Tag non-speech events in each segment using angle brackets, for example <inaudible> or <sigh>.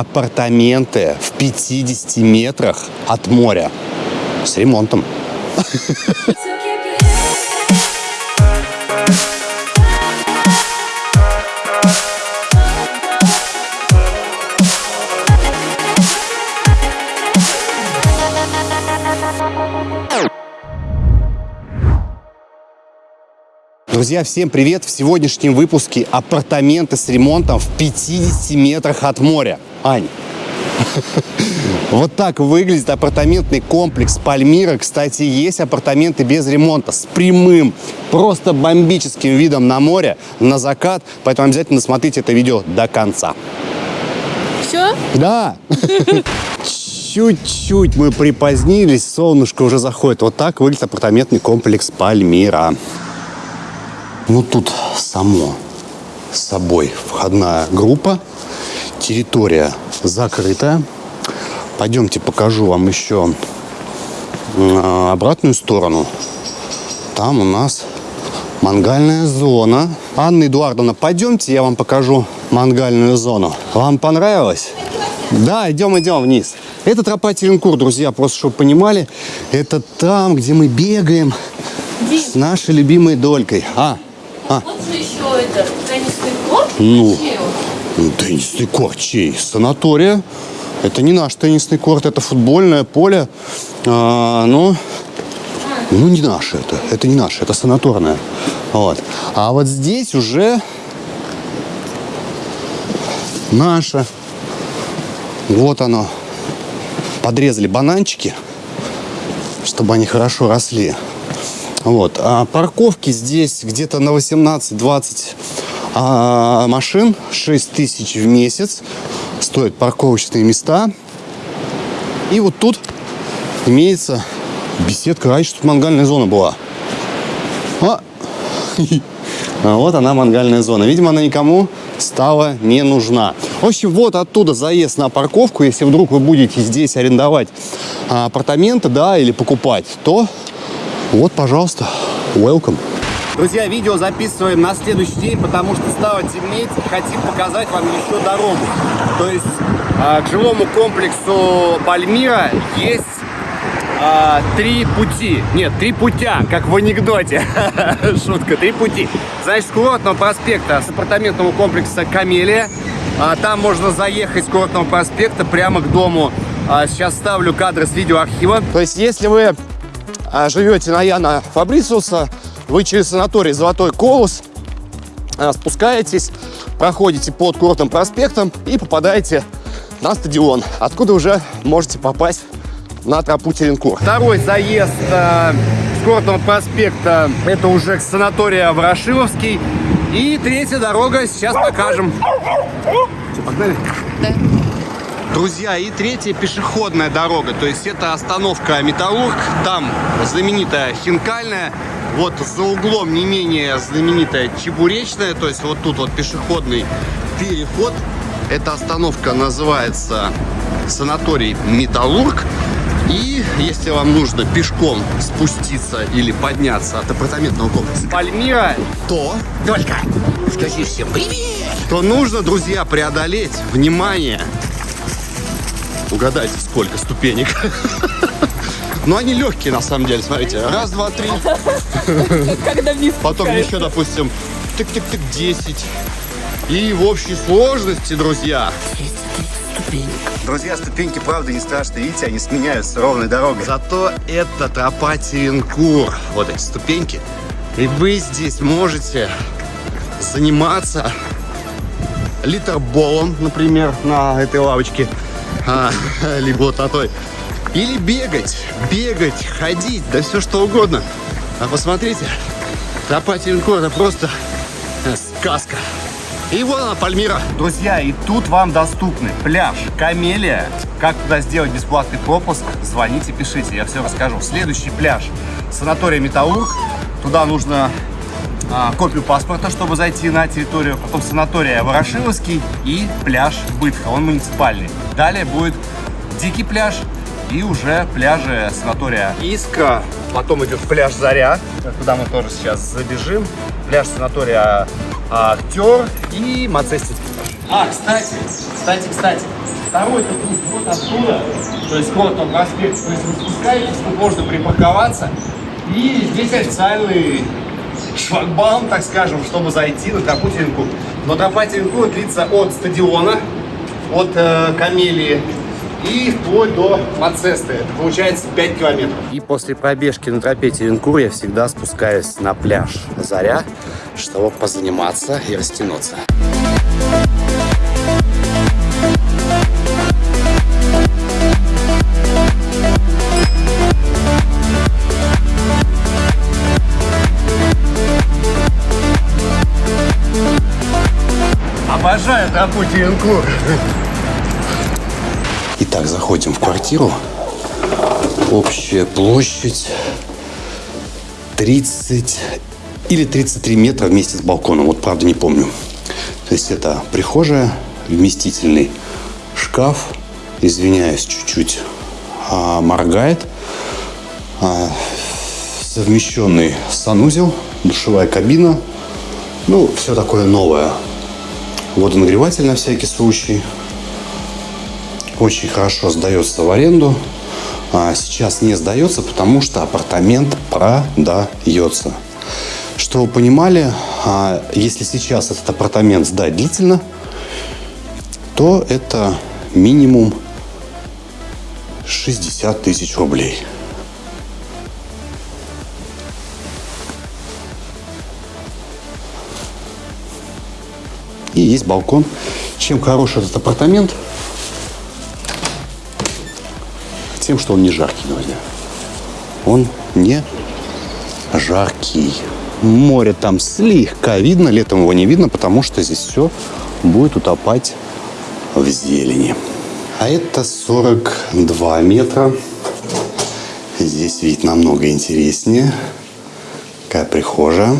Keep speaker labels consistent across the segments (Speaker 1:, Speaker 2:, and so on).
Speaker 1: апартаменты в 50 метрах от моря с ремонтом. Друзья, всем привет! В сегодняшнем выпуске апартаменты с ремонтом в 50 метрах от моря. Ань, вот так выглядит апартаментный комплекс Пальмира. Кстати, есть апартаменты без ремонта, с прямым, просто бомбическим видом на море, на закат. Поэтому обязательно смотрите это видео до конца.
Speaker 2: Все?
Speaker 1: Да. Чуть-чуть мы припозднились, солнышко уже заходит. Вот так выглядит апартаментный комплекс Пальмира. Ну, тут само собой входная группа. Территория закрытая. Пойдемте покажу вам еще обратную сторону. Там у нас мангальная зона. Анна Эдуардовна, пойдемте, я вам покажу мангальную зону. Вам понравилось? Да, идем, идем вниз. Это тропа Теренкур, друзья, просто чтобы понимали. Это там, где мы бегаем Дим. с нашей любимой долькой. А,
Speaker 2: а. Вот же еще это теннисный корт.
Speaker 1: Ну, ну, теннисный корт чей? Санатория. Это не наш теннисный корт, это футбольное поле. А, но, ну, не наше это. Это не наше, это санаторное. Вот. А вот здесь уже наше. Вот оно. Подрезали бананчики, чтобы они хорошо росли. Вот. А парковки здесь где-то на 18-20 а, машин, 6 тысяч в месяц. Стоят парковочные места. И вот тут имеется беседка. Раньше тут мангальная зона была. А. <laughs> а вот она, мангальная зона. Видимо, она никому стала не нужна. В общем, вот оттуда заезд на парковку. Если вдруг вы будете здесь арендовать а, апартаменты, да, или покупать, то вот, пожалуйста, welcome. Друзья, видео записываем на следующий день, потому что стало темнеть и хотим показать вам еще дорогу. То есть э, к жилому комплексу Пальмира есть э, три пути. Нет, три путя, как в анекдоте. <laughs> Шутка, три пути. Значит, с курортного проспекта, с апартаментного комплекса Камелия. А, там можно заехать с курортного проспекта прямо к дому. А, сейчас ставлю кадры с видеоархива. То есть, если вы а, живете на Яна Фабрициуса, вы через санаторий Золотой Колос а, спускаетесь, проходите под Курортным проспектом и попадаете на стадион, откуда уже можете попасть на тропу Теренкур. Второй заезд э, с Курортного проспекта, это уже к санатория Ворошиловский. И третья дорога, сейчас покажем. Все, погнали? Да. Друзья, и третья пешеходная дорога, то есть это остановка Металлург, там знаменитая Хинкальная, вот за углом не менее знаменитая Чебуречная, то есть вот тут вот пешеходный переход. Эта остановка называется санаторий Металлург. И если вам нужно пешком спуститься или подняться от апартаментного комплекса Пальмира, то... Только скажи всем привет! То нужно, друзья, преодолеть, внимание, Угадайте, сколько ступенек. <laughs> Но они легкие, на самом деле, смотрите. Раз, два, три. <laughs>
Speaker 2: Когда вниз
Speaker 1: Потом еще, допустим, тык-тык-тык, 10. И в общей сложности, друзья, Друзья, ступеньки, правда, не страшные. Видите, они сменяются ровной дорогой. Зато это тропа Теренкур. Вот эти ступеньки. И вы здесь можете заниматься литерболом, например, на этой лавочке а, <laughs> либо вот на той. Или бегать, бегать, ходить, да все что угодно. А посмотрите, тропа это просто э, сказка. И вот она, Пальмира. Друзья, и тут вам доступны пляж Камелия. Как туда сделать бесплатный пропуск, звоните, пишите, я все расскажу. Следующий пляж, санатория Металлург. Туда нужно а, копию паспорта, чтобы зайти на территорию. Потом санатория Ворошиловский и пляж Бытха, он муниципальный. Далее будет Дикий пляж и уже пляжи санатория Иска. Потом идет пляж Заря, куда мы тоже сейчас забежим. Пляж санатория Актер и Мацестинский пляж. А, кстати, кстати, кстати, второй тут вот оттуда, то есть вот он проспект, то есть вы спускаетесь, тут можно припарковаться, и здесь официальный шлагбаум, так скажем, чтобы зайти на тропу Теренкур. Но тропа Теренкур длится от стадиона, от э, Камелии и вплоть до Мацесты. Это получается 5 километров. И после пробежки на тропе Теренкур я всегда спускаюсь на пляж Заря, чтобы позаниматься и растянуться. Обожаю тропу Теренкур. Итак, заходим в квартиру. Общая площадь 30 или 33 метра вместе с балконом. Вот правда не помню. То есть это прихожая, вместительный шкаф. Извиняюсь, чуть-чуть а, моргает. А, совмещенный санузел, душевая кабина. Ну, все такое новое. Водонагреватель на всякий случай. Очень хорошо сдается в аренду. А сейчас не сдается, потому что апартамент продается. Что вы понимали, а если сейчас этот апартамент сдать длительно, то это минимум 60 тысяч рублей. И есть балкон. Чем хорош этот апартамент? Тем, что он не жаркий, друзья. Он не жаркий. Море там слегка видно, летом его не видно, потому что здесь все будет утопать в зелени. А это 42 метра. Здесь вид намного интереснее. Какая прихожая.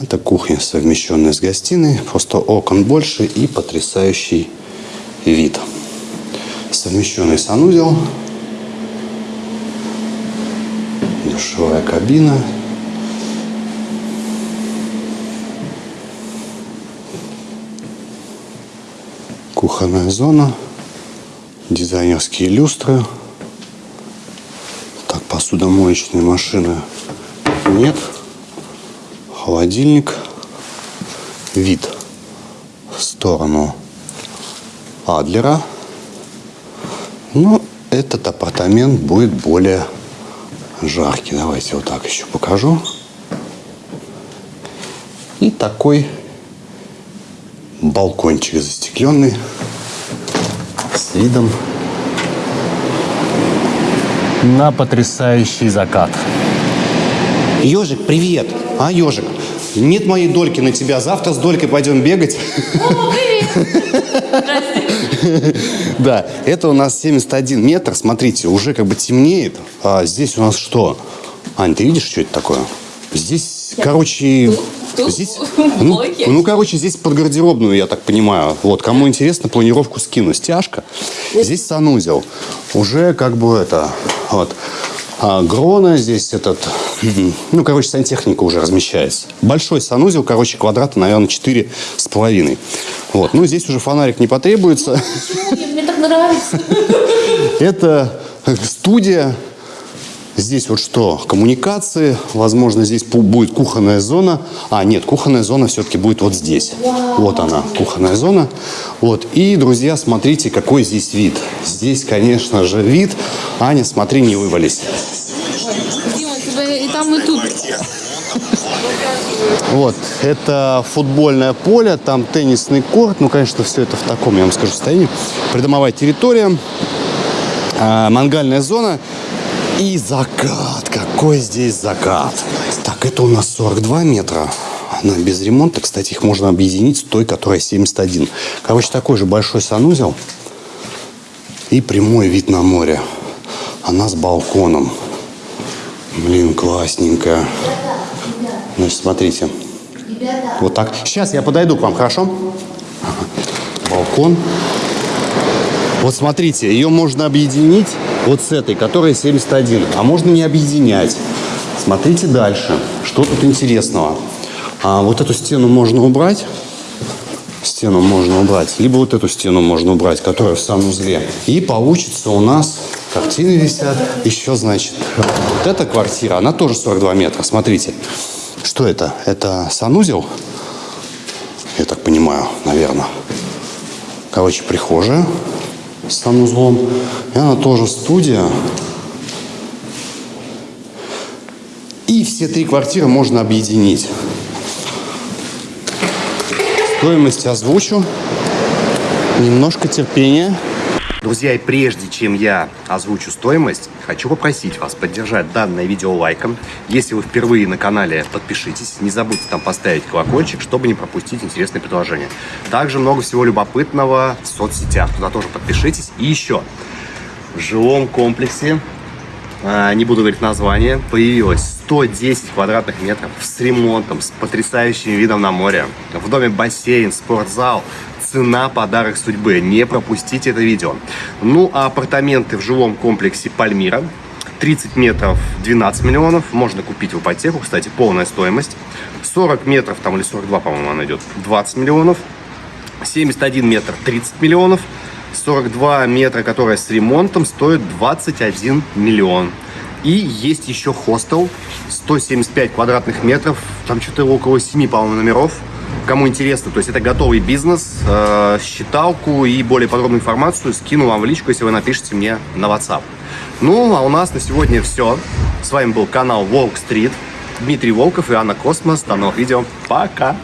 Speaker 1: Это кухня, совмещенная с гостиной. Просто окон больше и потрясающий вид. Совмещенный санузел. Душевая кабина. Кухонная зона. Дизайнерские люстры. Так, посудомоечной машины нет холодильник, вид в сторону Адлера. Но этот апартамент будет более жаркий. Давайте вот так еще покажу. И такой балкончик застекленный с видом на потрясающий закат. Ежик, привет! А, ежик, нет моей дольки на тебя. Завтра с долькой пойдем бегать.
Speaker 2: О, <laughs>
Speaker 1: Да, это у нас 71 метр. Смотрите, уже как бы темнеет. А здесь у нас что? Ань, ты видишь, что это такое? Здесь, короче, здесь, ну, ну, короче, здесь под гардеробную, я так понимаю. Вот, кому интересно, планировку скину. Стяжка. Здесь санузел. Уже как бы это, вот. А Грона здесь этот, <clears throat> ну, короче, сантехника уже размещается. Большой санузел, короче, квадрата, наверное, четыре с половиной. Вот, ну, здесь уже фонарик не потребуется.
Speaker 2: Мне так нравится. <laughs>
Speaker 1: Это студия. Здесь вот что? Коммуникации. Возможно, здесь будет кухонная зона. А, нет, кухонная зона все-таки будет вот здесь. Вот она, кухонная зона. Вот. И, друзья, смотрите, какой здесь вид. Здесь, конечно же, вид. Аня, смотри, не вывались.
Speaker 2: Дима, тебя и там, и тут.
Speaker 1: Вот, это футбольное поле, там теннисный корт. Ну, конечно, все это в таком, я вам скажу, состоянии. Придомовая территория, а, мангальная зона и закат. Какой здесь закат. Так, это у нас 42 метра. Она без ремонта. Кстати, их можно объединить с той, которая 71. Короче, такой же большой санузел. И прямой вид на море. Она с балконом. Блин, классненькая. Значит, смотрите. Вот так. Сейчас я подойду к вам, хорошо? Балкон. Вот смотрите, ее можно объединить вот с этой, которая 71. А можно не объединять. Смотрите дальше. Что тут интересного?
Speaker 3: А вот эту стену можно убрать. Стену можно убрать. Либо вот эту стену можно убрать, которая в санузле. И получится у нас картины висят. Еще, значит, вот эта квартира, она тоже 42 метра. Смотрите. Что это? Это санузел? Я так понимаю, наверное. Короче, прихожая с санузлом. И она тоже студия. И все три квартиры можно объединить. Стоимость озвучу. Немножко терпения.
Speaker 1: Друзья, и прежде чем я озвучу стоимость, хочу попросить вас поддержать данное видео лайком. Если вы впервые на канале, подпишитесь. Не забудьте там поставить колокольчик, чтобы не пропустить интересные предложения. Также много всего любопытного в соцсетях. Туда тоже подпишитесь. И еще, в жилом комплексе, а, не буду говорить название, появилось 110 квадратных метров с ремонтом, с потрясающим видом на море. В доме бассейн, спортзал, цена подарок судьбы. Не пропустите это видео. Ну, а апартаменты в жилом комплексе Пальмира 30 метров 12 миллионов. Можно купить в ипотеку, кстати, полная стоимость. 40 метров, там или 42, по-моему, она идет, 20 миллионов. 71 метр 30 миллионов. 42 метра, которая с ремонтом, стоит 21 миллион. И есть еще хостел, 175 квадратных метров, там что-то около 7, по-моему, номеров. Кому интересно, то есть это готовый бизнес, э, считалку и более подробную информацию скину вам в личку, если вы напишите мне на WhatsApp. Ну, а у нас на сегодня все. С вами был канал Волк Стрит, Дмитрий Волков и Анна Космос. До новых видео. Пока!